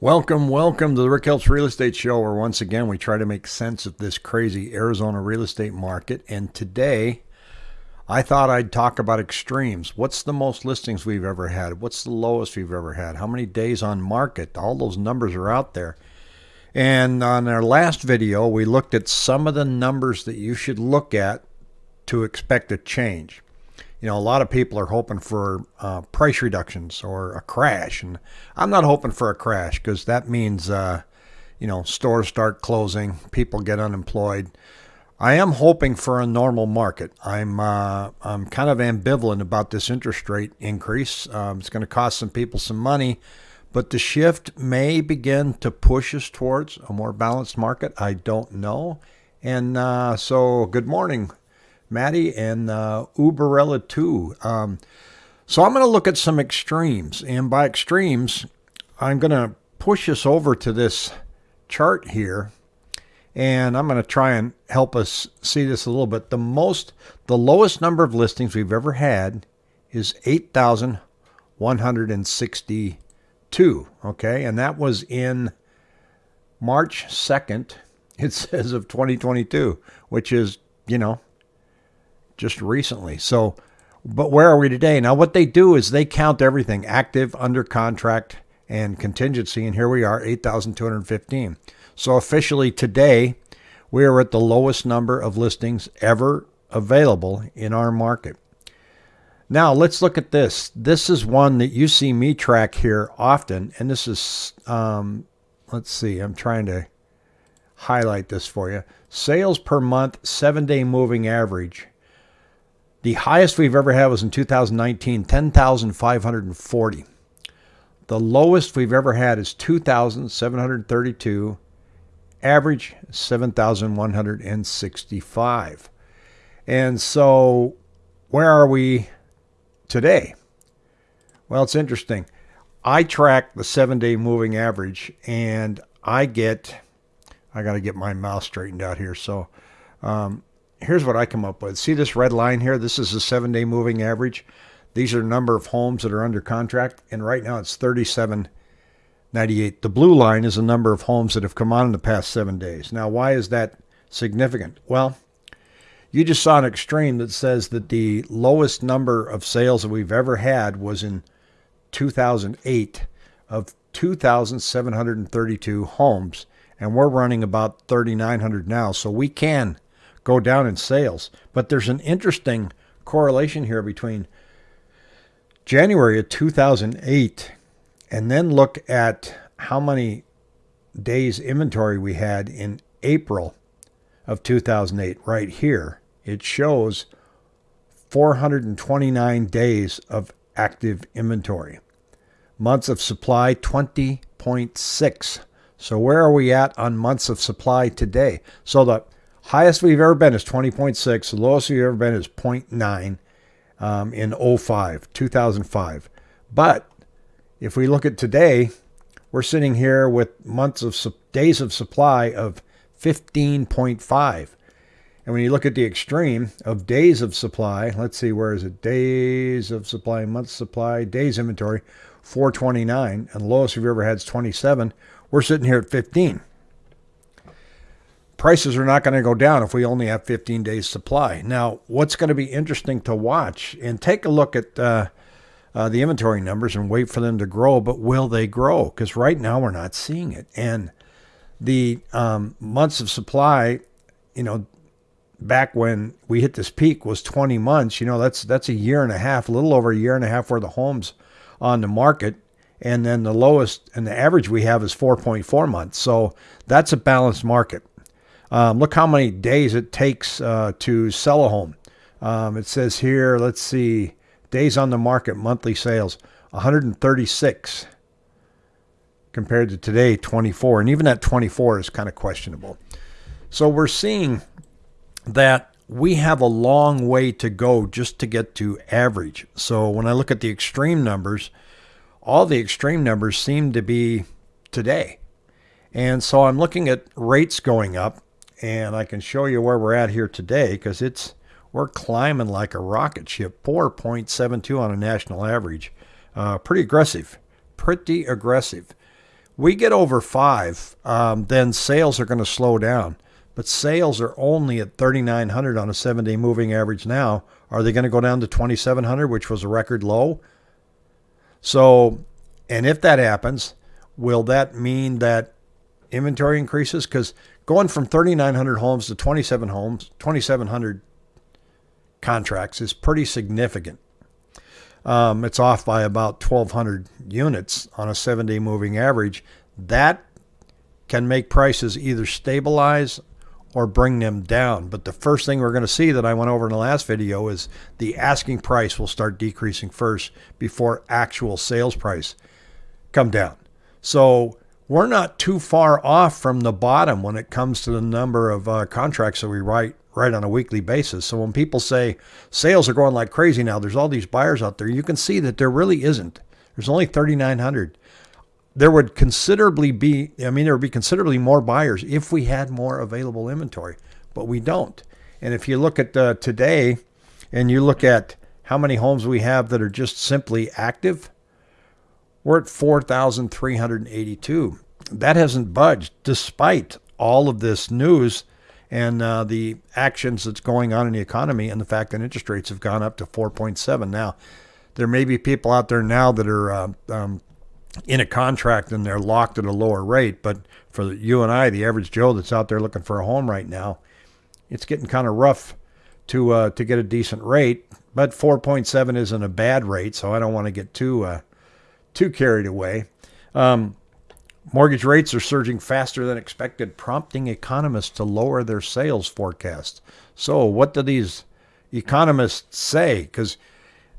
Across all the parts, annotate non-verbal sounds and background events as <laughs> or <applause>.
Welcome, welcome to the Rick Helps Real Estate Show, where once again we try to make sense of this crazy Arizona real estate market. And today, I thought I'd talk about extremes. What's the most listings we've ever had? What's the lowest we've ever had? How many days on market? All those numbers are out there. And on our last video, we looked at some of the numbers that you should look at to expect a change you know, a lot of people are hoping for uh, price reductions or a crash, and I'm not hoping for a crash because that means, uh, you know, stores start closing, people get unemployed. I am hoping for a normal market. I'm uh, I'm kind of ambivalent about this interest rate increase. Um, it's going to cost some people some money, but the shift may begin to push us towards a more balanced market. I don't know. And uh, so, good morning, Maddie, and uh, Uberella too. Um, so I'm going to look at some extremes, and by extremes, I'm going to push us over to this chart here, and I'm going to try and help us see this a little bit. The most, the lowest number of listings we've ever had is 8,162. Okay, and that was in March 2nd. <laughs> It says of 2022, which is you know just recently. So, but where are we today? Now, what they do is they count everything active, under contract, and contingency. And here we are, 8,215. So, officially today, we are at the lowest number of listings ever available in our market. Now, let's look at this. This is one that you see me track here often. And this is, um, let's see, I'm trying to highlight this for you. Sales per month, seven day moving average the highest we've ever had was in 2019, 10,540. The lowest we've ever had is 2,732. Average 7,165. And so, where are we today? Well, it's interesting. I track the seven day moving average and I get, I got to get my mouse straightened out here. So, um, here's what I come up with. See this red line here? This is a seven day moving average. These are the number of homes that are under contract, and right now it's 3798. The blue line is the number of homes that have come on in the past seven days. Now, why is that significant? Well, you just saw an extreme that says that the lowest number of sales that we've ever had was in 2008 of 2,732 homes, and we're running about 3,900 now. So we can go down in sales. But there's an interesting correlation here between January of 2008 and then look at how many days inventory we had in April of 2008 right here. It shows 429 days of active inventory. Months of supply 20.6. So where are we at on months of supply today? So the Highest we've ever been is 20.6. The lowest we've ever been is 0.9 um, in 05, 2005. But if we look at today, we're sitting here with months of days of supply of 15.5. And when you look at the extreme of days of supply, let's see, where is it? Days of supply, months supply, days inventory, 429, and the lowest we've ever had is 27. We're sitting here at 15 prices are not going to go down if we only have 15 days supply. Now, what's going to be interesting to watch and take a look at uh, uh, the inventory numbers and wait for them to grow, but will they grow? Because right now we're not seeing it. And the um, months of supply, you know, back when we hit this peak was 20 months. You know, that's that's a year and a half, a little over a year and a half worth of homes on the market. And then the lowest and the average we have is 4.4 months. So that's a balanced market. Um, look how many days it takes uh, to sell a home. Um, it says here, let's see, days on the market, monthly sales, 136 compared to today, 24. And even that 24 is kind of questionable. So we're seeing that we have a long way to go just to get to average. So when I look at the extreme numbers, all the extreme numbers seem to be today. And so I'm looking at rates going up and I can show you where we're at here today because it's we're climbing like a rocket ship 4.72 on a national average uh, pretty aggressive pretty aggressive we get over five, um, then sales are going to slow down. But sales are only at 3,900 on a seven day moving average now. Are they going to go down to 2,700, which was a record low? So, and if that happens, will that mean that inventory increases? Because going from 3,900 homes to 27 homes, 2,700 contracts is pretty significant. Um, it's off by about 1,200 units on a seven day moving average. That can make prices either stabilize or bring them down. But the first thing we're going to see that I went over in the last video is the asking price will start decreasing first before actual sales price come down. So we're not too far off from the bottom when it comes to the number of uh, contracts that we write right on a weekly basis. So when people say sales are going like crazy now, there's all these buyers out there, you can see that there really isn't. There's only 3,900. There would considerably be, I mean, there would be considerably more buyers if we had more available inventory, but we don't. And if you look at uh, today and you look at how many homes we have that are just simply active, we're at 4,382. That hasn't budged despite all of this news and uh, the actions that's going on in the economy and the fact that interest rates have gone up to 4.7 now there may be people out there now that are uh, um, in a contract and they're locked at a lower rate but for you and i the average joe that's out there looking for a home right now it's getting kind of rough to uh, to get a decent rate but 4.7 isn't a bad rate so i don't want to get too uh, too carried away um, Mortgage rates are surging faster than expected, prompting economists to lower their sales forecasts. So, what do these economists say? Because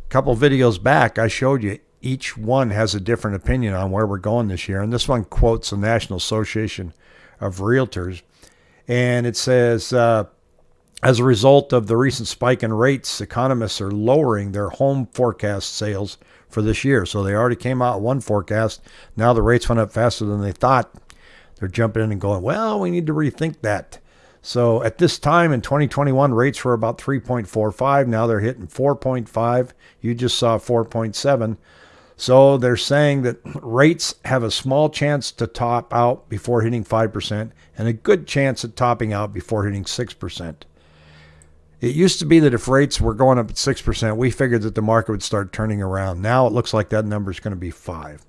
a couple videos back, I showed you each one has a different opinion on where we're going this year. And this one quotes the National Association of Realtors. And it says, uh, as a result of the recent spike in rates, economists are lowering their home forecast sales for this year. So they already came out one forecast. Now the rates went up faster than they thought. They're jumping in and going, well, we need to rethink that. So at this time in 2021, rates were about 3.45. Now they're hitting 4.5. You just saw 4.7. So they're saying that <clears throat> rates have a small chance to top out before hitting 5% and a good chance at topping out before hitting 6%. It used to be that if rates were going up at 6%, we figured that the market would start turning around. Now it looks like that number is going to be 5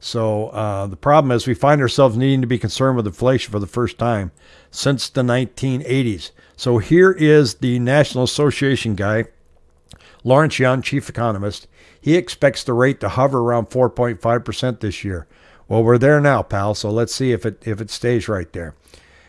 So uh, the problem is we find ourselves needing to be concerned with inflation for the first time since the 1980s. So here is the National Association guy, Lawrence Yun, chief economist. He expects the rate to hover around 4.5% this year. Well, we're there now, pal. So let's see if it if it stays right there.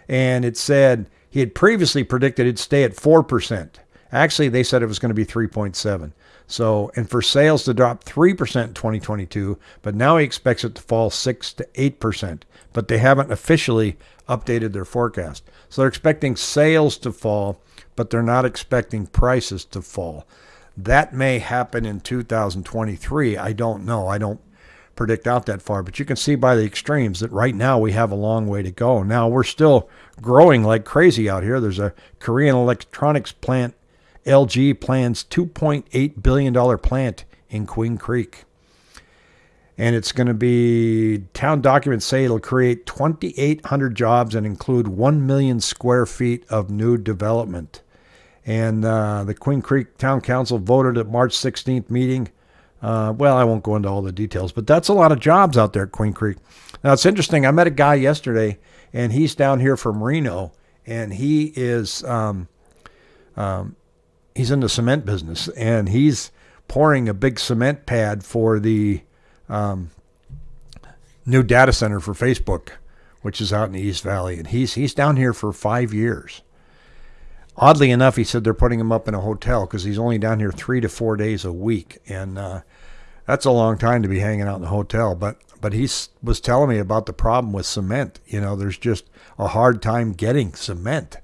And it said he had previously predicted it'd stay at 4%. Actually, they said it was going to be 3.7. So, and for sales to drop 3% in 2022, but now he expects it to fall 6 to 8%, but they haven't officially updated their forecast. So they're expecting sales to fall, but they're not expecting prices to fall. That may happen in 2023. I don't know. I don't predict out that far, but you can see by the extremes that right now we have a long way to go. Now we're still growing like crazy out here. There's a Korean electronics plant, LG plans $2.8 billion plant in Queen Creek. And it's going to be, town documents say it'll create 2,800 jobs and include 1 million square feet of new development. And uh, the Queen Creek Town Council voted at March 16th meeting uh, well, I won't go into all the details, but that's a lot of jobs out there at Queen Creek. Now, it's interesting. I met a guy yesterday, and he's down here from Reno, and he is um, um, he's in the cement business, and he's pouring a big cement pad for the um, new data center for Facebook, which is out in the East Valley, and he's he's down here for five years. Oddly enough, he said they're putting him up in a hotel because he's only down here three to four days a week, and uh, that's a long time to be hanging out in the hotel. But but he was telling me about the problem with cement. You know, there's just a hard time getting cement,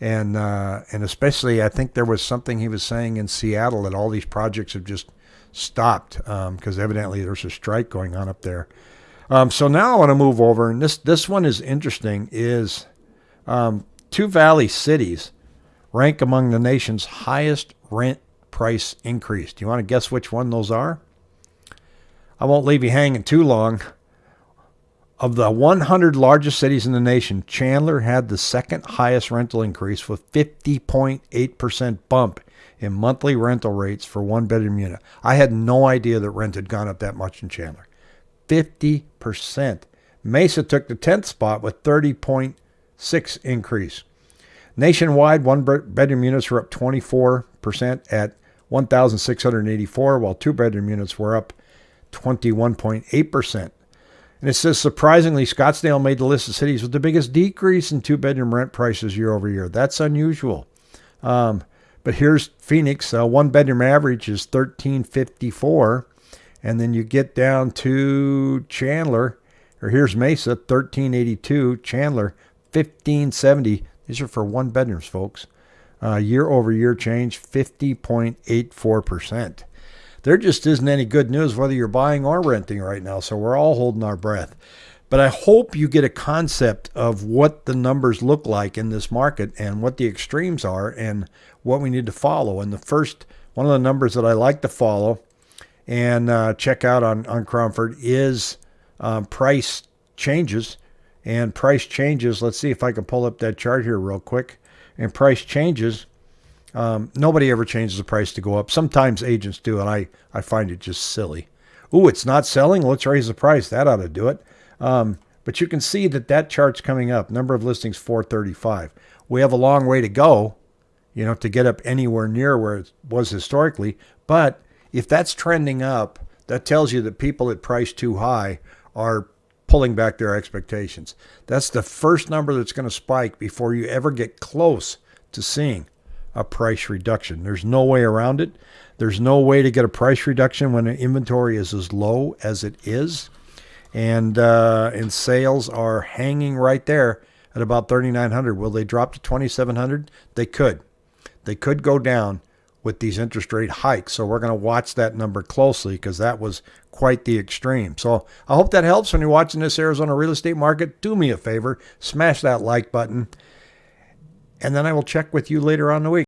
and uh, and especially I think there was something he was saying in Seattle that all these projects have just stopped because um, evidently there's a strike going on up there. Um, so now I want to move over, and this this one is interesting. Is um, two valley cities rank among the nation's highest rent price increase. Do you want to guess which one those are? I won't leave you hanging too long. Of the 100 largest cities in the nation, Chandler had the second highest rental increase with 50.8% bump in monthly rental rates for one bedroom unit. I had no idea that rent had gone up that much in Chandler. 50%. Mesa took the 10th spot with 30.6 increase. Nationwide, one bedroom units were up 24% at 1,684, while two bedroom units were up 21.8%. And it says surprisingly, Scottsdale made the list of cities with the biggest decrease in two bedroom rent prices year over year. That's unusual. Um, but here's Phoenix. Uh, one bedroom average is 1354, and then you get down to Chandler, or here's Mesa 1382, Chandler 1570. These are for one bedrooms, folks. Uh, year over year change 50.84%. There just isn't any good news whether you're buying or renting right now, so we're all holding our breath. But I hope you get a concept of what the numbers look like in this market and what the extremes are and what we need to follow. And the first one of the numbers that I like to follow and uh, check out on, on Cromford is um, price changes. And price changes, let's see if I can pull up that chart here real quick. And price changes um, nobody ever changes the price to go up. Sometimes agents do, and I, I find it just silly. Ooh, it's not selling. Let's raise the price. That ought to do it. Um, but you can see that that chart's coming up. Number of listings 435. We have a long way to go, you know, to get up anywhere near where it was historically. But if that's trending up, that tells you that people that price too high are pulling back their expectations. That's the first number that's going to spike before you ever get close to seeing a price reduction. There's no way around it. There's no way to get a price reduction when inventory is as low as it is, and uh, and sales are hanging right there at about 3,900. Will they drop to 2,700? They could. They could go down with these interest rate hikes. So we're going to watch that number closely because that was quite the extreme. So I hope that helps when you're watching this Arizona real estate market. Do me a favor, smash that like button and then I will check with you later on the week.